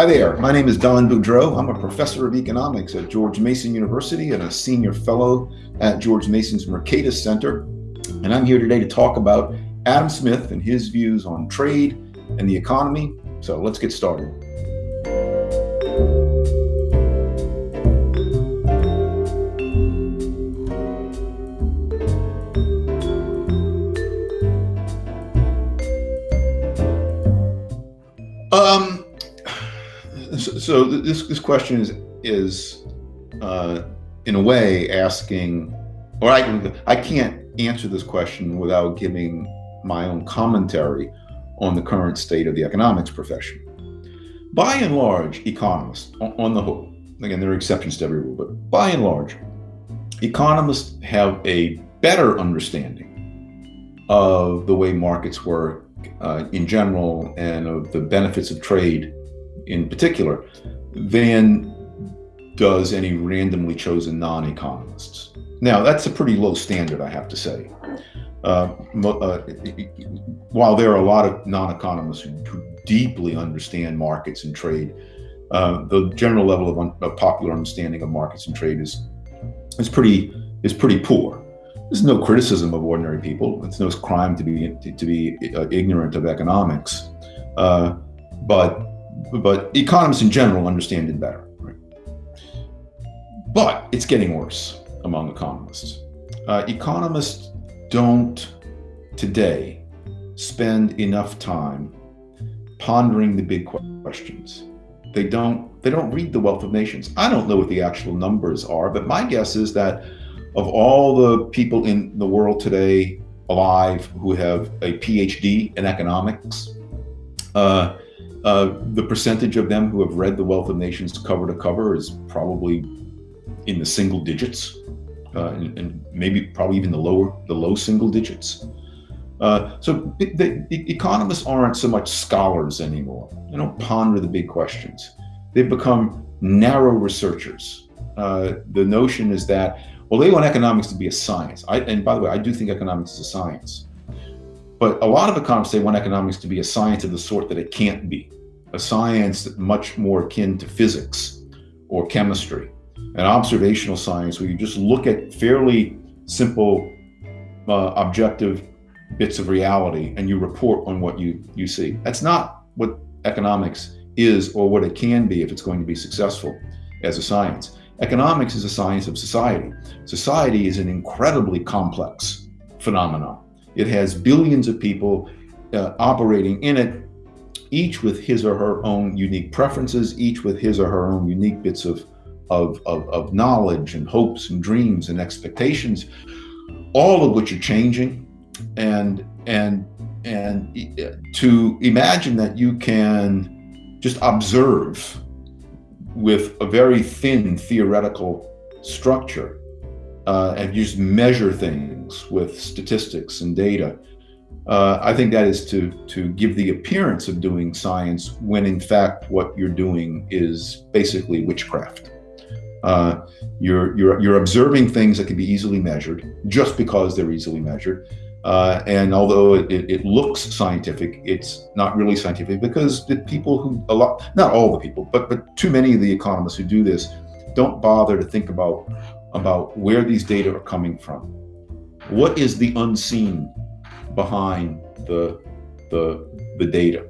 Hi there, my name is Don Boudreaux. I'm a professor of economics at George Mason University and a senior fellow at George Mason's Mercatus Center. And I'm here today to talk about Adam Smith and his views on trade and the economy. So let's get started. So this this question is is uh, in a way asking, or I I can't answer this question without giving my own commentary on the current state of the economics profession. By and large, economists, on the whole, again there are exceptions to every rule, but by and large, economists have a better understanding of the way markets work uh, in general and of the benefits of trade in particular than does any randomly chosen non-economists. Now, that's a pretty low standard, I have to say. Uh, uh, while there are a lot of non-economists who, who, deeply understand markets and trade, uh, the general level of, un, of, popular understanding of markets and trade is is pretty is pretty poor. There's no criticism of ordinary people. It's no crime to be to, be uh, ignorant of economics, uh, but but economists in general understand it better. But it's getting worse among economists. Uh, economists don't today spend enough time pondering the big questions. They don't they don't read the wealth of nations. I don't know what the actual numbers are, but my guess is that of all the people in the world today alive who have a PhD in economics, uh, uh, the percentage of them who have read The Wealth of Nations cover to cover is probably in the single digits, uh, and, and, maybe probably even the lower, the low single digits. Uh, so the, the, economists aren't so much scholars anymore. They don't ponder the big questions. They've become narrow researchers. Uh, the notion is that, well, they want economics to be a science. I, and by the way, I do think economics is a science. But a lot of economists, they want economics to be a science of the sort that it can't be, a science much more akin to physics or chemistry, an observational science where you just look at fairly simple, uh, objective bits of reality and you report on what you, you see. That's not what economics is or what it can be if it's going to be successful as a science. Economics is a science of society. Society is an incredibly complex phenomenon. It has billions of people uh, operating in it, each with his or her own unique preferences, each with his or her own unique bits of, of, of, of knowledge and hopes and dreams and expectations, all of which are changing. And, and, and uh, to imagine that you can just observe with a very thin theoretical structure uh, and just measure things with statistics and data. Uh, I think that is to to give the appearance of doing science when in fact what you're doing is basically witchcraft. Uh, you're you're you're observing things that can be easily measured just because they're easily measured. Uh, and although it, it, looks scientific, it's not really scientific because the people who a lot not all the people, but but too many of the economists who do this don't bother to think about about where these data are coming from. What is the unseen behind the, the, the data?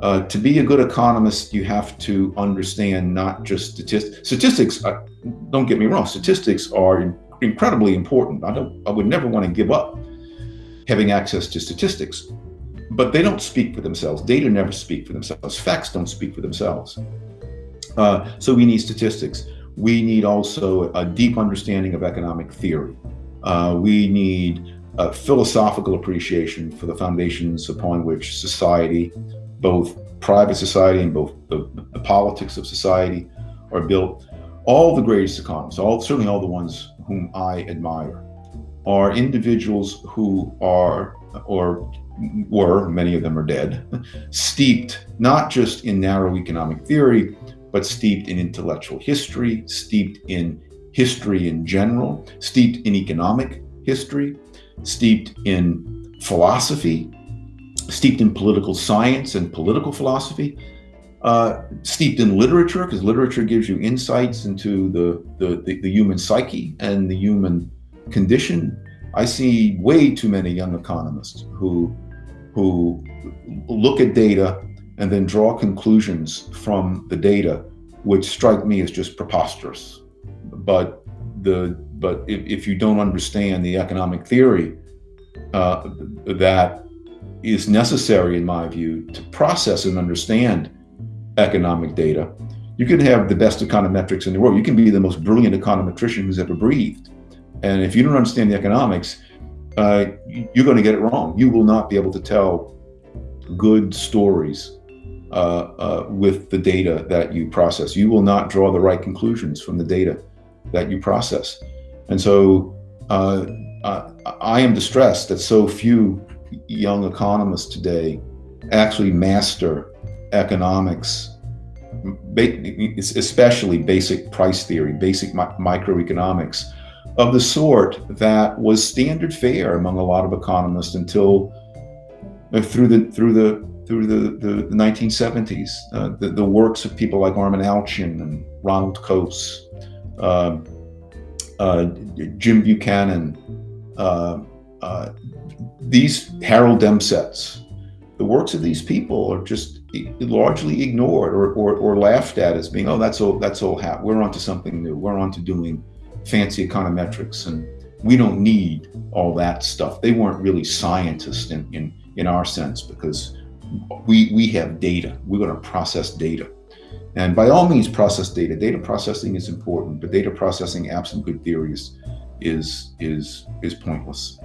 Uh, to be a good economist, you have to understand not just statistics. Statistics, uh, don't get me wrong, statistics are in incredibly important. I, don't, I would never want to give up having access to statistics, but they don't speak for themselves. Data never speak for themselves. Facts don't speak for themselves. Uh, so we need statistics we need also a deep understanding of economic theory. Uh, we need a philosophical appreciation for the foundations upon which society, both private society and both the, the politics of society are built. All the greatest economists, all certainly all the ones whom I admire, are individuals who are or were, many of them are dead, steeped not just in narrow economic theory, but steeped in intellectual history, steeped in history in general, steeped in economic history, steeped in philosophy, steeped in political science and political philosophy. uh, steeped in literature, because literature gives you insights into the, the, the, the human psyche and the human condition. I see way too many young economists who, who look at data and then draw conclusions from the data, which strike me as just preposterous. But the but if, if you don't understand the economic theory uh, that is necessary, in my view, to process and understand economic data. You can have the best econometrics in the world. You can be the most brilliant econometrician who's ever breathed. And if you don't understand the economics, uh, you're going to get it wrong. You will not be able to tell good stories uh, uh, with the data that you process. You will not draw the right conclusions from the data that you process. And so uh, I am distressed that so few young economists today actually master economics, especially basic price theory, basic microeconomics, of the sort that was standard fare among a lot of economists until uh, through the through the through the, the, the 1970s. Uh, the, the works of people like Armen Alchian and Ronald Coase, uh, uh, Jim Buchanan, uh, uh, these Harold Demsetz, the works of these people are just largely ignored or, or, or laughed at as being, oh, that's all, that's all hat. We're onto something new. We're onto doing fancy econometrics and we don't need all that stuff. They weren't really scientists in, in, in our sense because we, we have data. We're going to process data. And by all means, process data. Data processing is important, but data processing absent good theories is, is, is pointless.